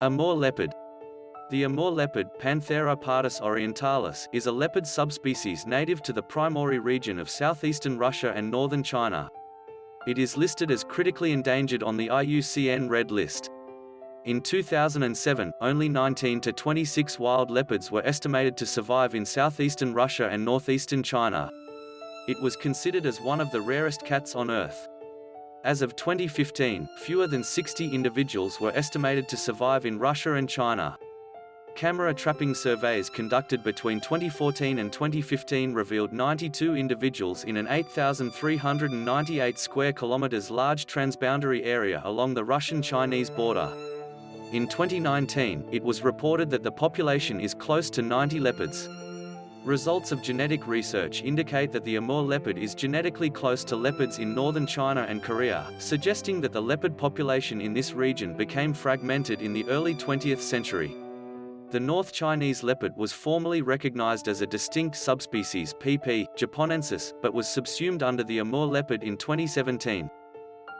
Amur leopard. The Amur leopard, Panthera pardus orientalis, is a leopard subspecies native to the Primorye region of southeastern Russia and northern China. It is listed as critically endangered on the IUCN Red List. In 2007, only 19 to 26 wild leopards were estimated to survive in southeastern Russia and northeastern China. It was considered as one of the rarest cats on Earth. As of 2015, fewer than 60 individuals were estimated to survive in Russia and China. Camera trapping surveys conducted between 2014 and 2015 revealed 92 individuals in an 8,398 square kilometers large transboundary area along the Russian-Chinese border. In 2019, it was reported that the population is close to 90 leopards. Results of genetic research indicate that the Amur leopard is genetically close to leopards in northern China and Korea, suggesting that the leopard population in this region became fragmented in the early 20th century. The North Chinese leopard was formerly recognized as a distinct subspecies PP japonensis, but was subsumed under the Amur leopard in 2017.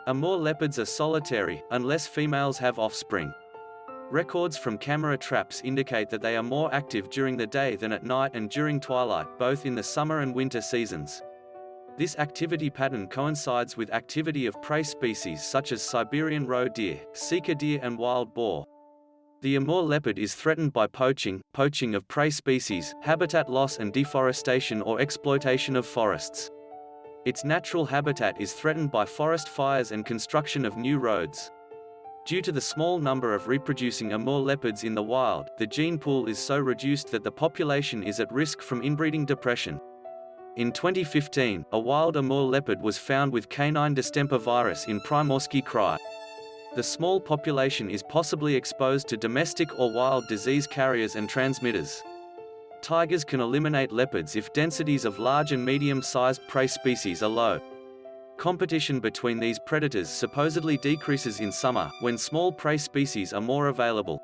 Amur leopards are solitary, unless females have offspring. Records from camera traps indicate that they are more active during the day than at night and during twilight, both in the summer and winter seasons. This activity pattern coincides with activity of prey species such as Siberian roe deer, sika deer and wild boar. The Amur leopard is threatened by poaching, poaching of prey species, habitat loss and deforestation or exploitation of forests. Its natural habitat is threatened by forest fires and construction of new roads. Due to the small number of reproducing Amur leopards in the wild, the gene pool is so reduced that the population is at risk from inbreeding depression. In 2015, a wild Amur leopard was found with canine distemper virus in Primorsky Krai. The small population is possibly exposed to domestic or wild disease carriers and transmitters. Tigers can eliminate leopards if densities of large and medium-sized prey species are low. Competition between these predators supposedly decreases in summer, when small prey species are more available.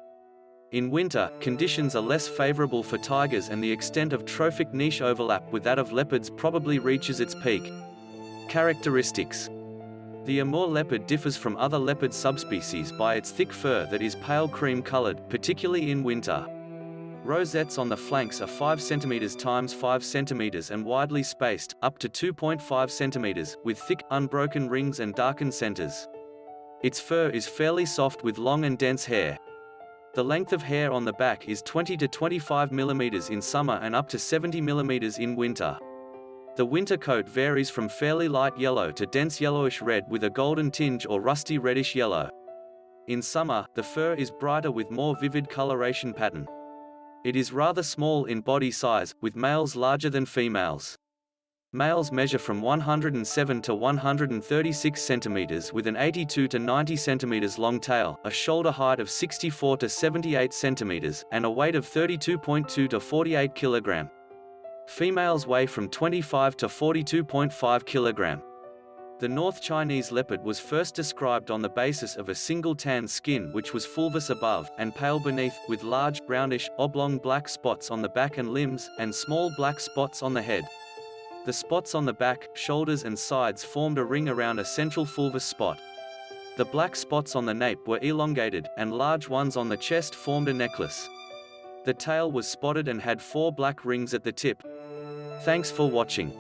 In winter, conditions are less favorable for tigers and the extent of trophic niche overlap with that of leopards probably reaches its peak. Characteristics The Amur leopard differs from other leopard subspecies by its thick fur that is pale cream-colored, particularly in winter. Rosettes on the flanks are 5 cm times 5 cm and widely spaced, up to 2.5 cm, with thick, unbroken rings and darkened centers. Its fur is fairly soft with long and dense hair. The length of hair on the back is 20 to 25 mm in summer and up to 70 mm in winter. The winter coat varies from fairly light yellow to dense yellowish red with a golden tinge or rusty reddish yellow. In summer, the fur is brighter with more vivid coloration pattern. It is rather small in body size, with males larger than females. Males measure from 107 to 136 centimeters with an 82 to 90 centimeters long tail, a shoulder height of 64 to 78 centimeters, and a weight of 32.2 to 48 kilogram. Females weigh from 25 to 42.5 kilogram. The North Chinese leopard was first described on the basis of a single tan skin which was fulvous above, and pale beneath, with large, brownish, oblong black spots on the back and limbs, and small black spots on the head. The spots on the back, shoulders and sides formed a ring around a central fulvous spot. The black spots on the nape were elongated, and large ones on the chest formed a necklace. The tail was spotted and had four black rings at the tip. Thanks for watching.